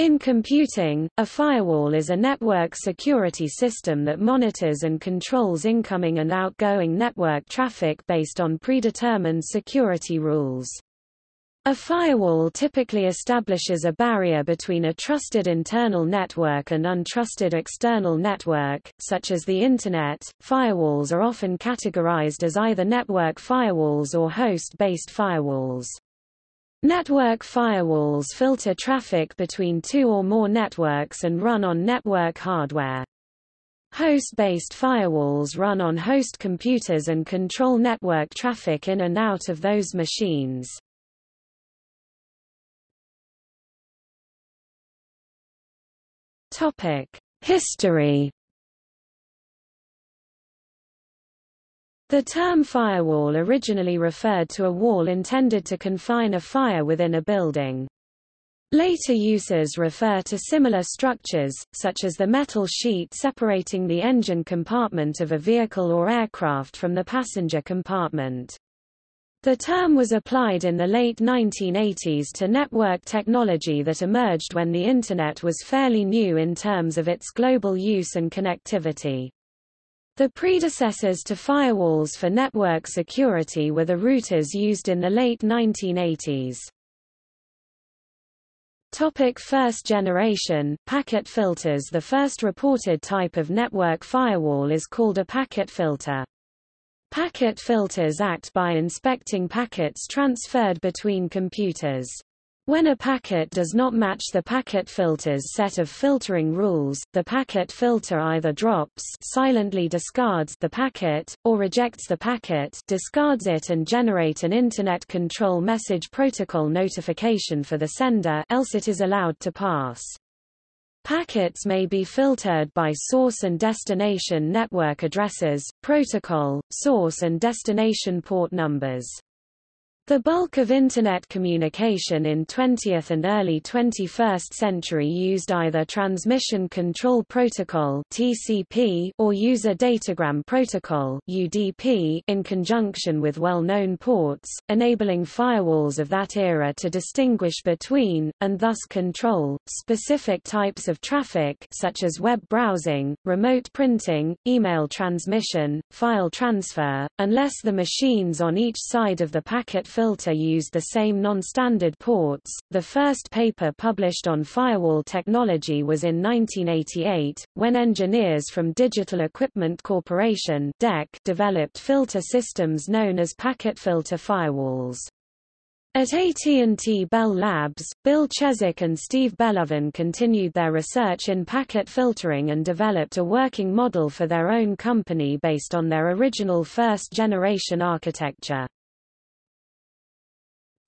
In computing, a firewall is a network security system that monitors and controls incoming and outgoing network traffic based on predetermined security rules. A firewall typically establishes a barrier between a trusted internal network and untrusted external network, such as the Internet. Firewalls are often categorized as either network firewalls or host-based firewalls. Network firewalls filter traffic between two or more networks and run on network hardware. Host-based firewalls run on host computers and control network traffic in and out of those machines. Topic: History. The term firewall originally referred to a wall intended to confine a fire within a building. Later uses refer to similar structures, such as the metal sheet separating the engine compartment of a vehicle or aircraft from the passenger compartment. The term was applied in the late 1980s to network technology that emerged when the Internet was fairly new in terms of its global use and connectivity. The predecessors to firewalls for network security were the routers used in the late 1980s. Topic first generation, packet filters The first reported type of network firewall is called a packet filter. Packet filters act by inspecting packets transferred between computers. When a packet does not match the packet filter's set of filtering rules, the packet filter either drops silently discards the packet, or rejects the packet discards it and generate an Internet Control Message Protocol notification for the sender else it is allowed to pass. Packets may be filtered by source and destination network addresses, protocol, source and destination port numbers. The bulk of Internet communication in 20th and early 21st century used either Transmission Control Protocol (TCP) or User Datagram Protocol (UDP) in conjunction with well-known ports, enabling firewalls of that era to distinguish between and thus control specific types of traffic such as web browsing, remote printing, email transmission, file transfer, unless the machines on each side of the packet filter used the same non-standard ports. The first paper published on firewall technology was in 1988, when engineers from Digital Equipment Corporation (DEC) developed filter systems known as packet filter firewalls. At AT&T Bell Labs, Bill Cheswick and Steve Bellovin continued their research in packet filtering and developed a working model for their own company based on their original first-generation architecture.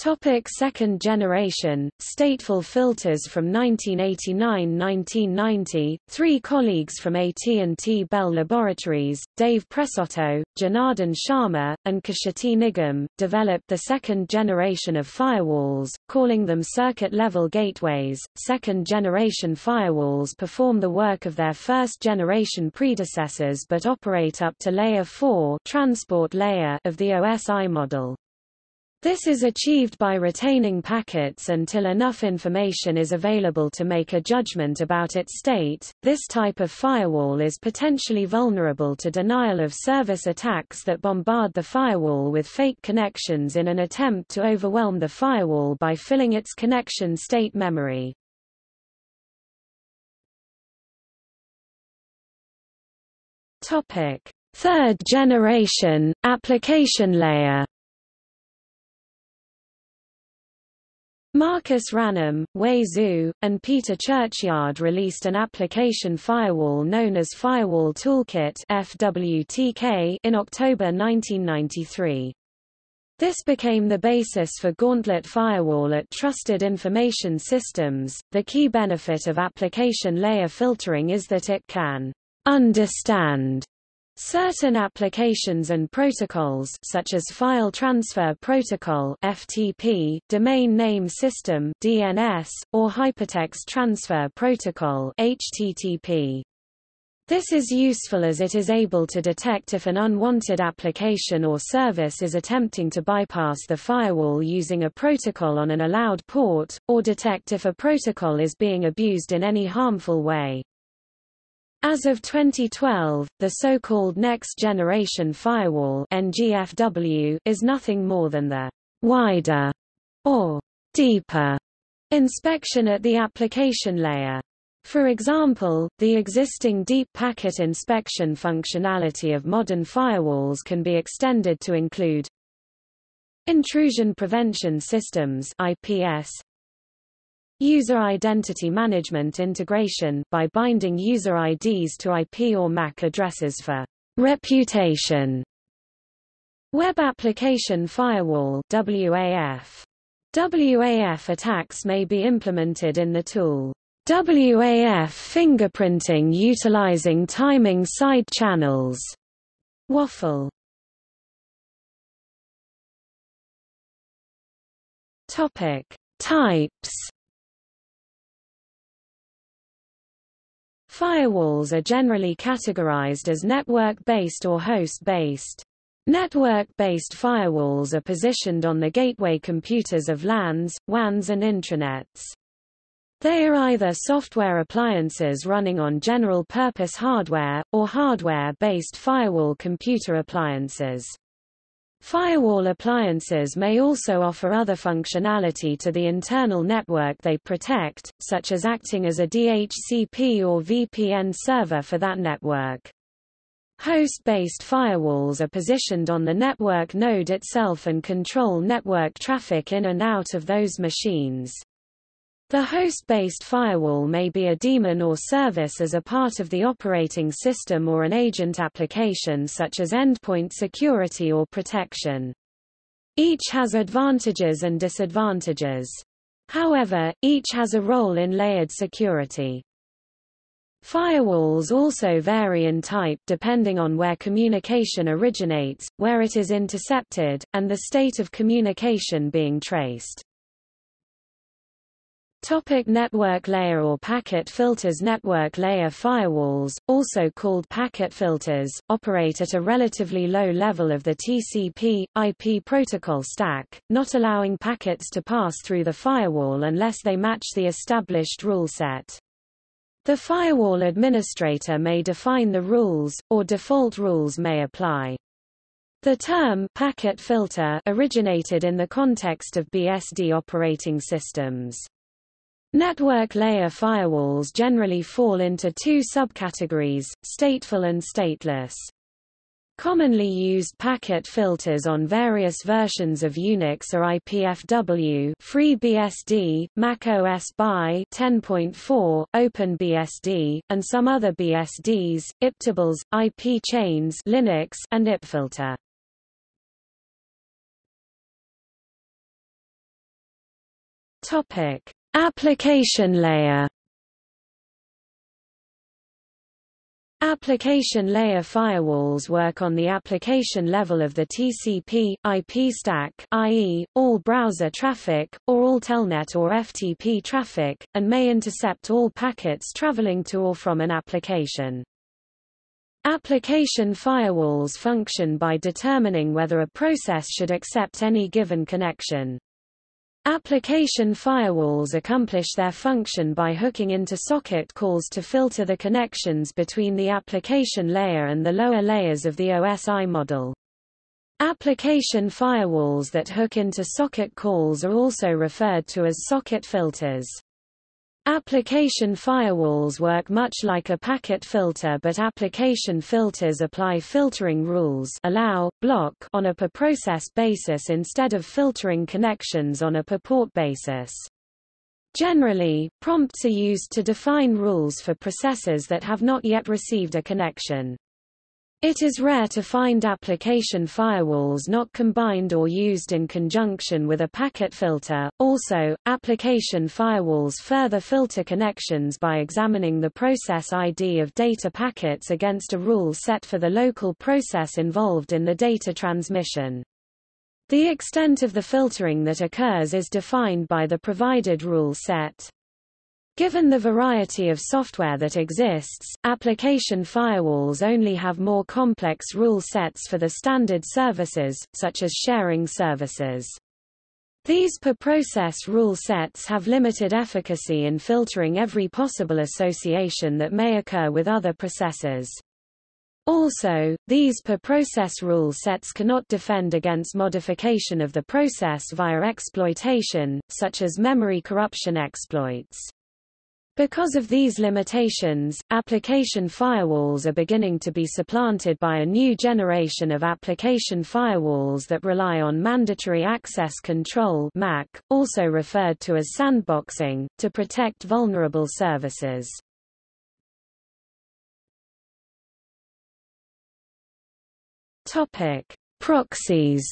Topic second generation, stateful filters From 1989–1990, three colleagues from AT&T Bell Laboratories, Dave Presotto, Janardhan Sharma, and Kshitij Nigam, developed the second generation of firewalls, calling them circuit-level gateways. Second-generation firewalls perform the work of their first-generation predecessors but operate up to Layer 4 transport layer of the OSI model. This is achieved by retaining packets until enough information is available to make a judgment about its state. This type of firewall is potentially vulnerable to denial of service attacks that bombard the firewall with fake connections in an attempt to overwhelm the firewall by filling its connection state memory. Topic: Third generation application layer. Marcus Ranum, Wei Zhu, and Peter Churchyard released an application firewall known as Firewall Toolkit FWTK in October 1993. This became the basis for Gauntlet Firewall at Trusted Information Systems. The key benefit of application layer filtering is that it can understand Certain applications and protocols such as File Transfer Protocol (FTP), Domain Name System (DNS), or Hypertext Transfer Protocol (HTTP). This is useful as it is able to detect if an unwanted application or service is attempting to bypass the firewall using a protocol on an allowed port, or detect if a protocol is being abused in any harmful way. As of 2012, the so-called Next Generation Firewall NGFW is nothing more than the wider or deeper inspection at the application layer. For example, the existing deep packet inspection functionality of modern firewalls can be extended to include Intrusion Prevention Systems IPS User Identity Management Integration by binding user IDs to IP or MAC addresses for reputation Web Application Firewall WAF WAF attacks may be implemented in the tool WAF fingerprinting utilizing timing side channels. Waffle. Topic: Types. Firewalls are generally categorized as network-based or host-based. Network-based firewalls are positioned on the gateway computers of LANs, WANs and intranets. They are either software appliances running on general-purpose hardware, or hardware-based firewall computer appliances. Firewall appliances may also offer other functionality to the internal network they protect, such as acting as a DHCP or VPN server for that network. Host-based firewalls are positioned on the network node itself and control network traffic in and out of those machines. The host-based firewall may be a daemon or service as a part of the operating system or an agent application such as endpoint security or protection. Each has advantages and disadvantages. However, each has a role in layered security. Firewalls also vary in type depending on where communication originates, where it is intercepted, and the state of communication being traced. Topic network layer or packet filters Network layer firewalls, also called packet filters, operate at a relatively low level of the TCP, IP protocol stack, not allowing packets to pass through the firewall unless they match the established rule set. The firewall administrator may define the rules, or default rules may apply. The term packet filter originated in the context of BSD operating systems. Network layer firewalls generally fall into two subcategories, stateful and stateless. Commonly used packet filters on various versions of Unix are IPFW, FreeBSD, macOS BY 10.4, OpenBSD, and some other BSDs, IPtables, IP chains, Linux, and IPFilter. Topic: Application layer Application layer firewalls work on the application level of the TCP, IP stack i.e., all browser traffic, or all telnet or FTP traffic, and may intercept all packets traveling to or from an application. Application firewalls function by determining whether a process should accept any given connection. Application firewalls accomplish their function by hooking into socket calls to filter the connections between the application layer and the lower layers of the OSI model. Application firewalls that hook into socket calls are also referred to as socket filters. Application firewalls work much like a packet filter but application filters apply filtering rules allow, block on a per-process basis instead of filtering connections on a per-port basis. Generally, prompts are used to define rules for processes that have not yet received a connection. It is rare to find application firewalls not combined or used in conjunction with a packet filter. Also, application firewalls further filter connections by examining the process ID of data packets against a rule set for the local process involved in the data transmission. The extent of the filtering that occurs is defined by the provided rule set. Given the variety of software that exists, application firewalls only have more complex rule sets for the standard services, such as sharing services. These per-process rule sets have limited efficacy in filtering every possible association that may occur with other processes. Also, these per-process rule sets cannot defend against modification of the process via exploitation, such as memory corruption exploits. Because of these limitations, application firewalls are beginning to be supplanted by a new generation of application firewalls that rely on Mandatory Access Control MAC, also referred to as sandboxing, to protect vulnerable services. Topic: Proxies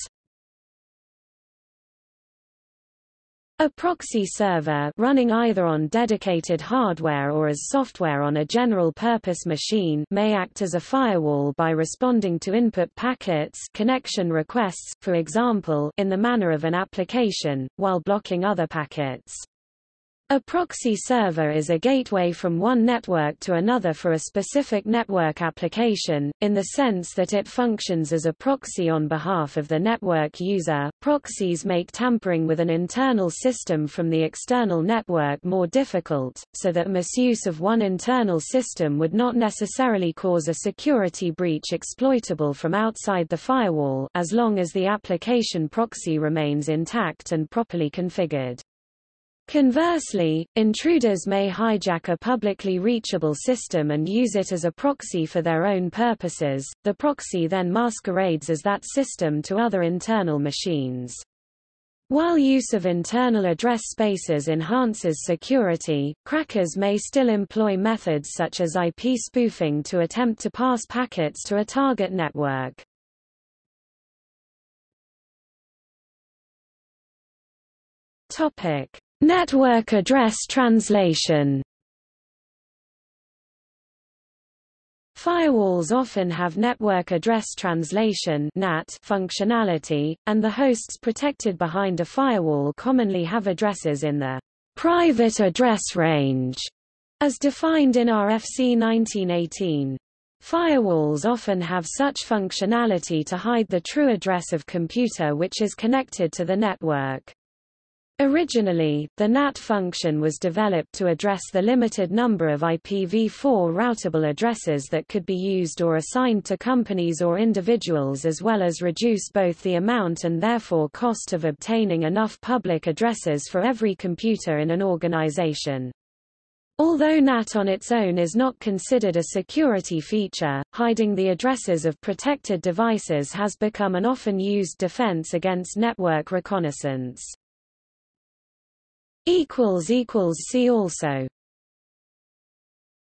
A proxy server running either on dedicated hardware or as software on a general-purpose machine may act as a firewall by responding to input packets connection requests, for example, in the manner of an application, while blocking other packets. A proxy server is a gateway from one network to another for a specific network application, in the sense that it functions as a proxy on behalf of the network user. Proxies make tampering with an internal system from the external network more difficult, so that misuse of one internal system would not necessarily cause a security breach exploitable from outside the firewall as long as the application proxy remains intact and properly configured. Conversely, intruders may hijack a publicly reachable system and use it as a proxy for their own purposes. The proxy then masquerades as that system to other internal machines. While use of internal address spaces enhances security, crackers may still employ methods such as IP spoofing to attempt to pass packets to a target network. Topic: Network address translation Firewalls often have network address translation NAT functionality, and the hosts protected behind a firewall commonly have addresses in the private address range, as defined in RFC 1918. Firewalls often have such functionality to hide the true address of computer which is connected to the network. Originally, the NAT function was developed to address the limited number of IPv4 routable addresses that could be used or assigned to companies or individuals as well as reduce both the amount and therefore cost of obtaining enough public addresses for every computer in an organization. Although NAT on its own is not considered a security feature, hiding the addresses of protected devices has become an often used defense against network reconnaissance. See also